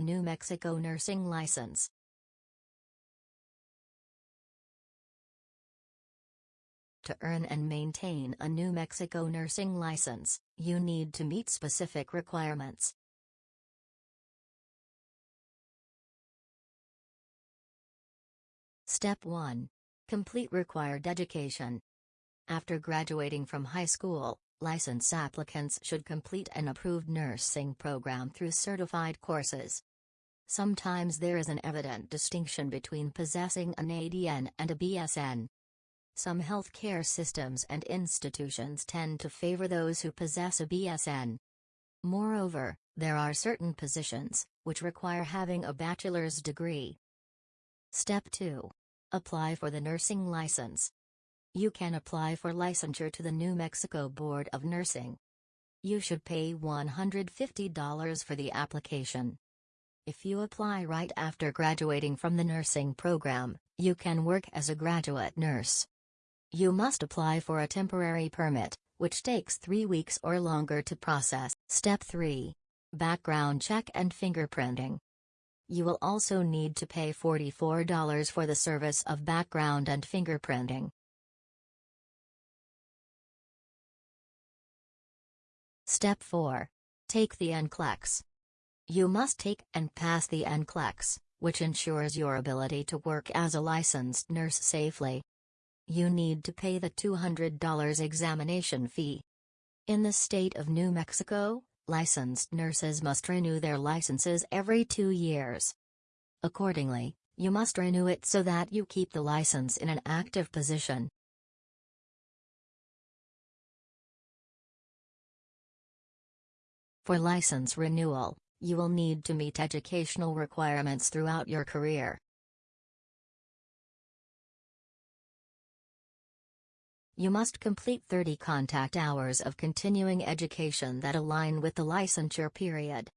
New Mexico Nursing License. To earn and maintain a New Mexico nursing license, you need to meet specific requirements. Step 1. Complete required education. After graduating from high school, license applicants should complete an approved nursing program through certified courses. Sometimes there is an evident distinction between possessing an ADN and a BSN. Some healthcare systems and institutions tend to favor those who possess a BSN. Moreover, there are certain positions which require having a bachelor's degree. Step 2. Apply for the nursing license. You can apply for licensure to the New Mexico Board of Nursing. You should pay $150 for the application. If you apply right after graduating from the nursing program, you can work as a graduate nurse. You must apply for a temporary permit, which takes three weeks or longer to process. Step 3. Background check and fingerprinting. You will also need to pay $44 for the service of background and fingerprinting. Step 4. Take the NCLEX. You must take and pass the NCLEX, which ensures your ability to work as a licensed nurse safely you need to pay the $200 examination fee. In the state of New Mexico, licensed nurses must renew their licenses every two years. Accordingly, you must renew it so that you keep the license in an active position. For license renewal, you will need to meet educational requirements throughout your career. You must complete 30 contact hours of continuing education that align with the licensure period.